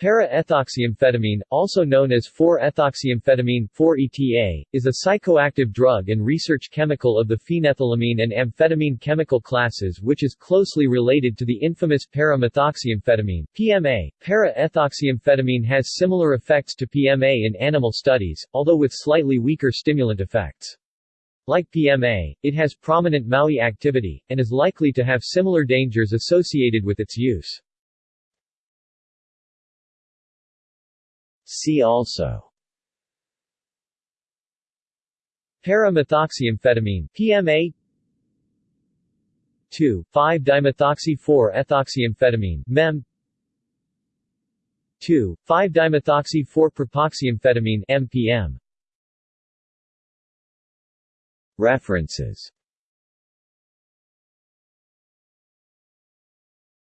Para-ethoxyamphetamine, also known as 4-ethoxyamphetamine 4-ETA, is a psychoactive drug and research chemical of the phenethylamine and amphetamine chemical classes which is closely related to the infamous para-methoxyamphetamine PMA. Para-ethoxyamphetamine has similar effects to PMA in animal studies, although with slightly weaker stimulant effects. Like PMA, it has prominent MAOI activity, and is likely to have similar dangers associated with its use. See also. Para-methoxyamphetamine PMA 2,5-dimethoxy-4-ethoxyamphetamine MEM 2,5-dimethoxy-4-propoxyamphetamine MPM References